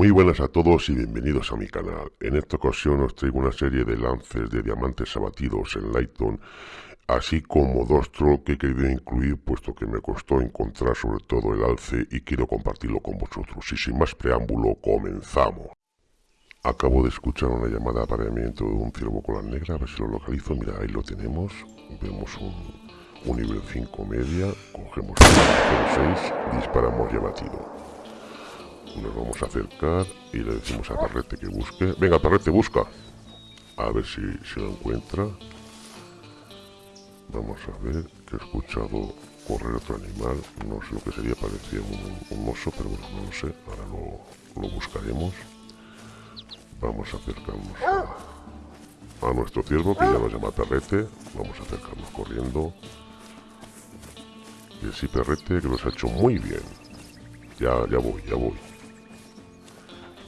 Muy buenas a todos y bienvenidos a mi canal. En esta ocasión os traigo una serie de lances de diamantes abatidos en Lighton, así como dos troll que he querido incluir puesto que me costó encontrar sobre todo el alce y quiero compartirlo con vosotros. Y sin más preámbulo, comenzamos. Acabo de escuchar una llamada de apareamiento de un ciervo con la negra, a ver si lo localizo. Mira, ahí lo tenemos. Vemos un, nivel 5 media, cogemos el 6, disparamos y abatido. Nos vamos a acercar y le decimos a Perrete que busque. Venga, Perrete, busca. A ver si, se lo encuentra. Vamos a ver que he escuchado correr otro animal. No sé lo que sería, parecía un, un oso, pero bueno, no lo sé. Ahora lo, lo buscaremos. Vamos a acercarnos a, nuestro ciervo, que ya nos llama Perrete. Vamos a acercarnos corriendo. Y así Perrete, que lo ha hecho muy bien. Ya, ya voy, ya voy.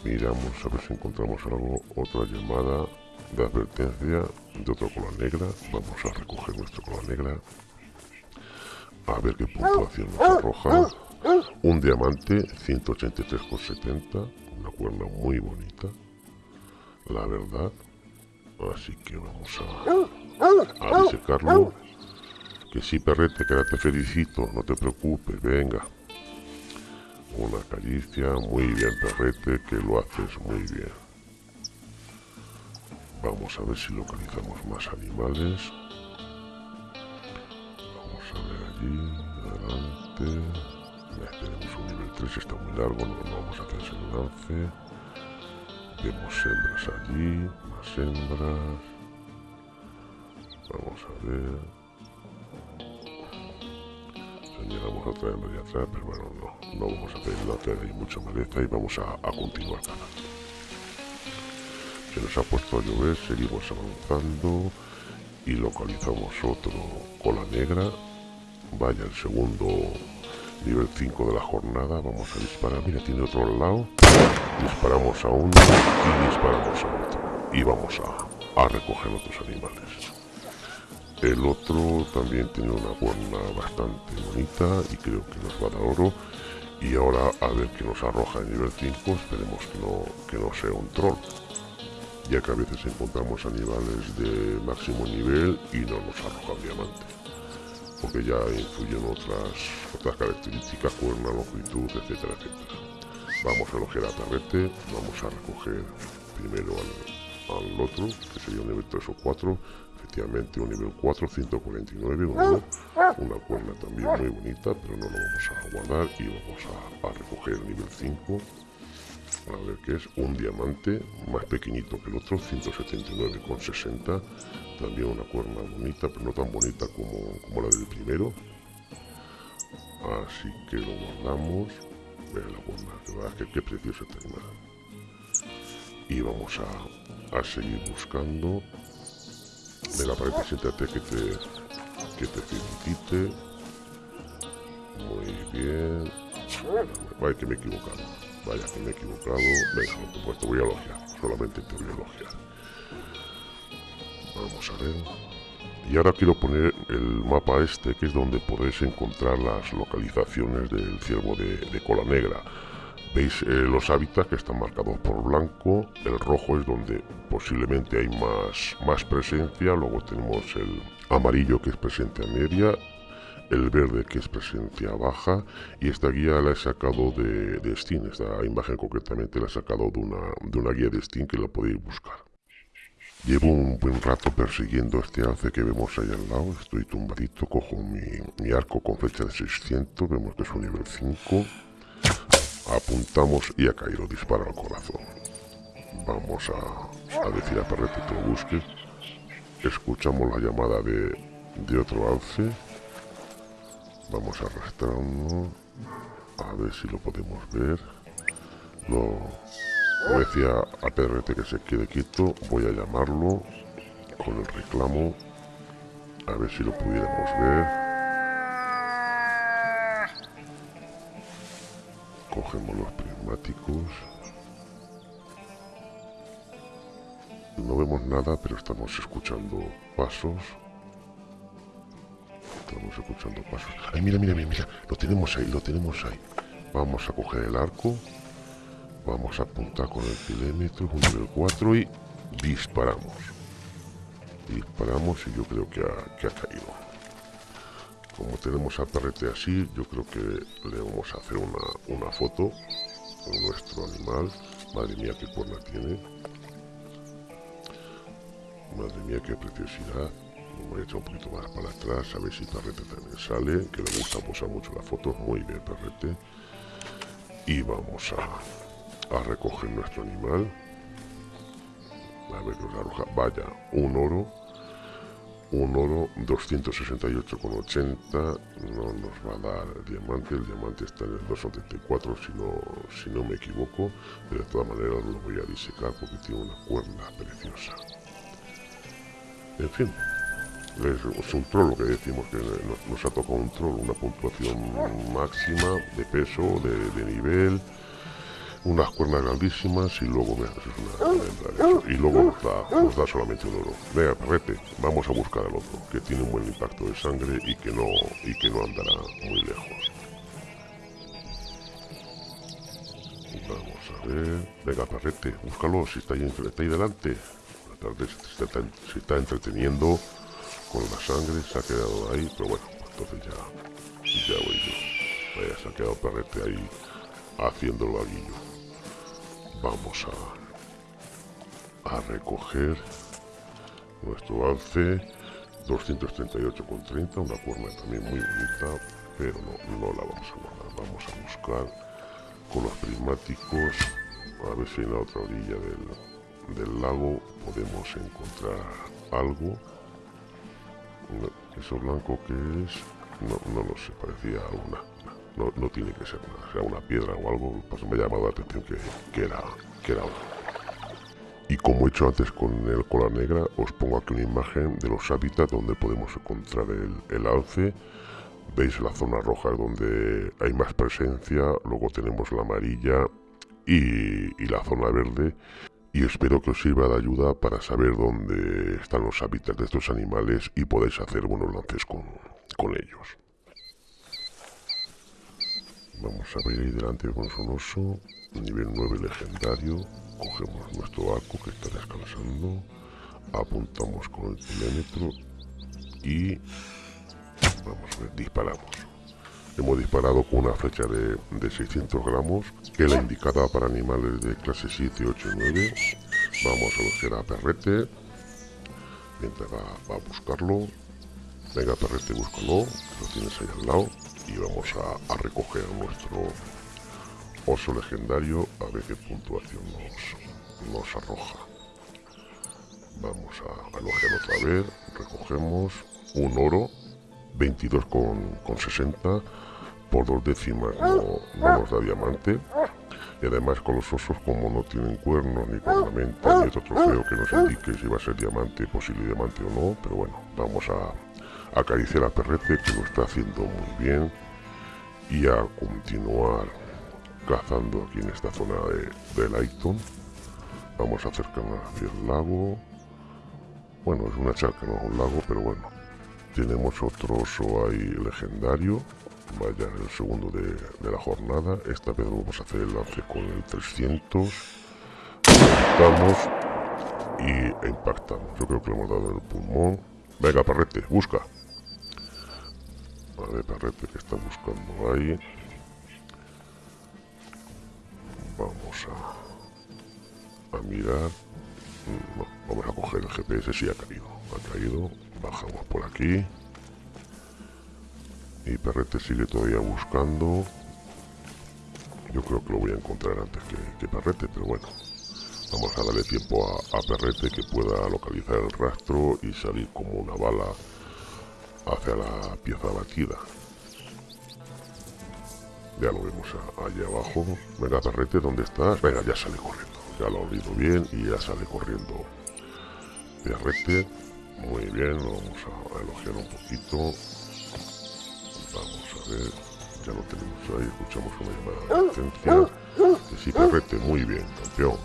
Miramos a ver si encontramos algo, otra llamada de advertencia de otro cola negra. Vamos a recoger nuestro cola negra. A ver qué puntuación nos arroja. Un diamante, 183,70. Una cuerda muy bonita. La verdad. Así que vamos a, a. Que sí, perrete, que te felicito. No te preocupes, venga. Una caricia, muy bien perrete, que lo haces muy bien. Vamos a ver si localizamos más animales. Vamos a ver allí, adelante. tenemos un nivel 3, está muy largo, no, vamos a hacer ese lance. Vemos hembras allí, más hembras. Vamos a ver llegamos otra vez de atrás, pero bueno, no, no vamos a hacer la hay mucha maleza y vamos a, a continuar ganando. Se nos ha puesto a llover, seguimos avanzando y localizamos otro cola negra. Vaya el segundo nivel 5 de la jornada, vamos a disparar, mira, tiene otro lado. Disparamos a uno y disparamos a otro. Y vamos a, a recoger otros animales. El otro también tiene una cuerna bastante bonita y creo que nos va a dar oro. Y ahora a ver qué nos arroja en nivel 5, esperemos que no, que no sea un troll. Ya que a veces encontramos animales de máximo nivel y no nos arroja diamante. Porque ya influyen otras, otras características, cuerna, longitud, etcétera, etcétera. Vamos a elogiar a Tarrete, vamos a recoger primero al, al otro, que sería un nivel 3 o 4 un nivel 4, 149, una cuerda también muy bonita, pero no lo vamos a guardar y vamos a, recoger el nivel 5. A ver qué es, un diamante más pequeñito que el otro, 179,60. También una cuerda bonita, pero no tan bonita como, como la del primero. Así que lo guardamos. La cuerda, que qué preciosa animal. Y vamos a, a seguir buscando Venga, para que siéntate que te, que te felicite. Muy bien. Vaya que me he equivocado. Vaya que me he equivocado. Venga, por supuesto, voy a elogiar. Solamente te voy a elogiar. Vamos a ver. Y ahora quiero poner el mapa este, que es donde podéis encontrar las localizaciones del ciervo de, de cola negra. Veis eh, los hábitats que están marcados por blanco, el rojo es donde posiblemente hay más, más presencia, luego tenemos el amarillo que es presencia media, el verde que es presencia baja y esta guía la he sacado de, Steam, esta imagen concretamente la he sacado de una, de una guía de Steam que la podéis buscar. Llevo un buen rato persiguiendo este alce que vemos ahí al lado, estoy tumbadito, cojo mi, mi arco con flecha de 600, vemos que es un nivel 5 Apuntamos y a caído dispara al corazón. Vamos a, decir a Perrete que lo busque. Escuchamos la llamada de, de otro alce. Vamos a arrastrarnos. A ver si lo podemos ver. Lo, decía a Perrete que se quede quieto. Voy a llamarlo con el reclamo. A ver si lo pudiéramos ver. Cogemos los prismáticos. No vemos nada pero estamos escuchando pasos. Estamos escuchando pasos. Ay mira mira mira mira. Lo tenemos ahí lo tenemos ahí. Vamos a coger el arco. Vamos a apuntar con el kilómetro, un nivel 4 y disparamos. Disparamos y yo creo que ha, que ha caído. Como tenemos a perrete así, yo creo que le vamos a hacer una, una foto con nuestro animal. Madre mía, qué cuerna tiene. Madre mía, qué preciosidad. voy a echar un poquito más para atrás, a ver si Perrete también sale, que le gusta posar mucho la foto. Muy bien, Perrete. Y vamos a, a recoger nuestro animal. A ver, nos arroja. Vaya, un oro un oro 268,80 no nos va a dar diamante, el diamante está en el 274 si no, si no me equivoco, pero de todas maneras lo voy a disecar porque tiene una cuerda preciosa. En fin, es, un troll lo que decimos, que nos, ha tocado un troll, una puntuación máxima de peso, de nivel, unas cuernas grandísimas y luego me haces una, y luego nos da, nos da solamente un oro. Venga, perrete, vamos a buscar al otro, que tiene un buen impacto de sangre y que no, y que no andará muy lejos. Vamos a ver. Venga, perrete, búscalo, si está ahí, está ahí delante. Se está, se está entreteniendo con la sangre, se ha quedado ahí, pero bueno, entonces ya, ya voy yo. Vaya, se ha quedado perrete ahí haciendo el vaguillo vamos a, a recoger nuestro alce 238,30 una cuerna también muy bonita pero no, no la vamos a guardar. Vamos a buscar con los prismáticos a ver si en la otra orilla del, del lago podemos encontrar algo. Eso blanco que es no, no lo sé parecía una no, no tiene que ser nada, sea una piedra o algo, pues me ha llamado la atención que, que era, que era Y como he hecho antes con el cola negra, os pongo aquí una imagen de los hábitats donde podemos encontrar el, el alce. Veis la zona roja donde hay más presencia, luego tenemos la amarilla y, y la zona verde y espero que os sirva de ayuda para saber dónde están los hábitats de estos animales y podáis hacer buenos lances con, con ellos. Vamos a ver ahí delante con un oso, nivel 9 legendario. Cogemos nuestro arco que está descansando. Apuntamos con el kilómetro y vamos a ver, disparamos. Hemos disparado con una flecha de, de 600 gramos, que es la indicada para animales de clase 7, 8 y 9. Vamos a buscar a Perrete, mientras va, a buscarlo. Venga, Perrete, búscalo, lo tienes ahí al lado y vamos a, recoger nuestro oso legendario a ver qué puntuación nos, nos arroja. Vamos a alojar otra vez, recogemos un oro, 22 con, 60, por dos décimas no, nos da diamante. Y además con los osos como no tienen cuernos, ni cornamenta, ni otro trofeo que nos indique si va a ser diamante, posible diamante o no, pero bueno, vamos a, acariciar a Perrete que lo está haciendo muy bien y a continuar cazando aquí en esta zona de, de Lighton vamos a acercarnos hacia el lago. Bueno es una charca no un lago pero bueno tenemos otro oso ahí legendario. Vaya el segundo de, de, la jornada. Esta vez vamos a hacer el lance con el 300 impactamos y impactamos yo creo que le hemos dado el pulmón. Venga perrete busca a ver, que está buscando ahí. Vamos a, mirar. No, vamos a coger el GPS, si ha caído. Ha caído. Bajamos por aquí. Y Perrete sigue todavía buscando. Yo creo que lo voy a encontrar antes que, que Perrete, pero bueno. Vamos a darle tiempo a, a Perrete que pueda localizar el rastro y salir como una bala hacia la pieza batida. Ya lo vemos allá abajo. Venga, perrete, ¿dónde estás? Venga, ya sale corriendo. Ya lo ha oído bien y ya sale corriendo. Perrete. Muy bien, vamos a elogiar un poquito. Vamos a ver. Ya lo tenemos ahí. Escuchamos una llamada de asistencia. Sí, perrete, muy bien, campeón.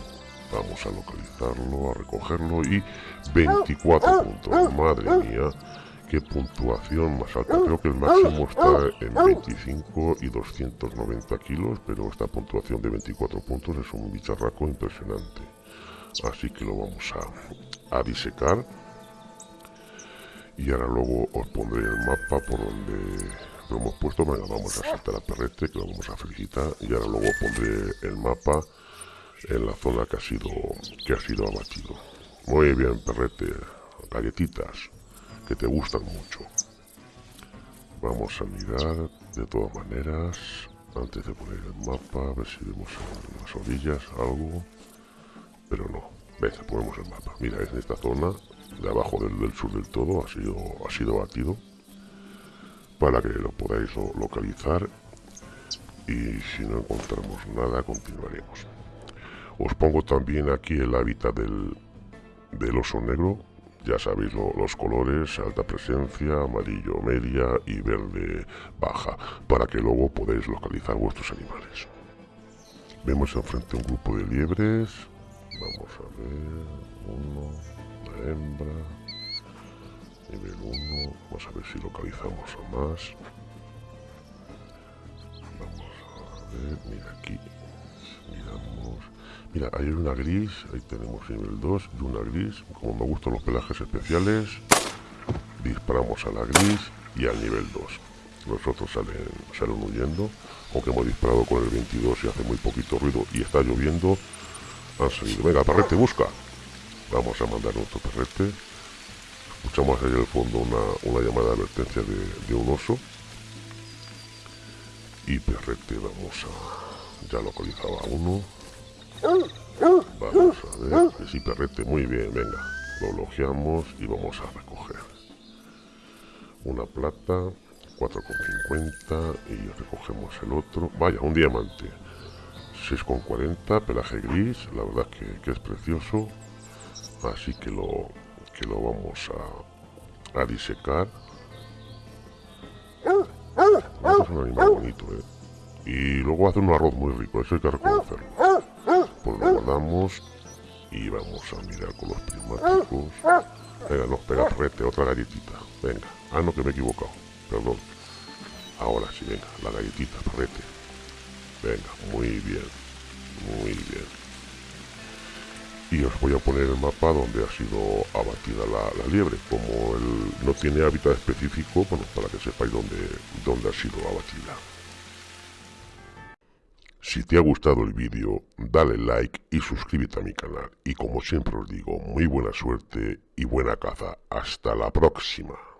Vamos a localizarlo, a recogerlo y 24 puntos. Madre mía qué puntuación más alta. Creo que el máximo está en 25 y 290 kilos, pero esta puntuación de 24 puntos es un bicharraco impresionante. Así que lo vamos a, a disecar. Y ahora luego os pondré el mapa por donde lo hemos puesto. Venga, vamos a saltar a Perrete, que lo vamos a felicitar. Y ahora luego pondré el mapa en la zona que ha sido, que ha sido abatido. Muy bien, Perrete. Galletitas que te gustan mucho. Vamos a mirar de todas maneras, antes de poner el mapa, a ver si vemos las orillas algo. Pero no, venga, ponemos el mapa. Mira, es en esta zona, de abajo del, sur del todo, ha sido, ha sido batido. Para que lo podáis localizar. Y si no encontramos nada, continuaremos. Os pongo también aquí el hábitat del, del oso negro, ya sabéis los colores, alta presencia, amarillo media y verde baja, para que luego podáis localizar vuestros animales. Vemos enfrente un grupo de liebres, vamos a ver, uno, la hembra, nivel 1, vamos a ver si localizamos a más. Vamos a ver, mira aquí, Mira, hay una gris, ahí tenemos nivel 2 y una gris. Como me gustan los pelajes especiales, disparamos a la gris y al nivel 2. Los otros salen, salen huyendo, aunque hemos disparado con el 22 y hace muy poquito ruido y está lloviendo. Han salido. Venga, perrete, busca. Vamos a mandar otro perrete. Escuchamos ahí al fondo una, llamada de advertencia de, de un oso. Y perrete, vamos a... Ya localizaba uno. Vamos a ver. Sí, perrete, muy bien, venga. Lo logiamos y vamos a recoger. Una plata, 4,50 y recogemos el otro. Vaya, un diamante. 6,40, pelaje gris, la verdad que, que, es precioso. Así que lo, que lo vamos a, a disecar. es un animal bonito, ¿eh? Y luego hace un arroz muy rico, eso hay que reconocerlo lo guardamos y vamos a mirar con los prismáticos. Venga, nos pega rete, otra galletita. Venga, ah no que me he equivocado, perdón. Ahora sí, venga, la galletita, rete. Venga, muy bien, muy bien. Y os voy a poner el mapa donde ha sido abatida la, liebre. Como él no tiene hábitat específico, bueno, para que sepáis dónde, dónde ha sido abatida. Si te ha gustado el vídeo, dale like y suscríbete a mi canal. Y como siempre os digo, muy buena suerte y buena caza. Hasta la próxima.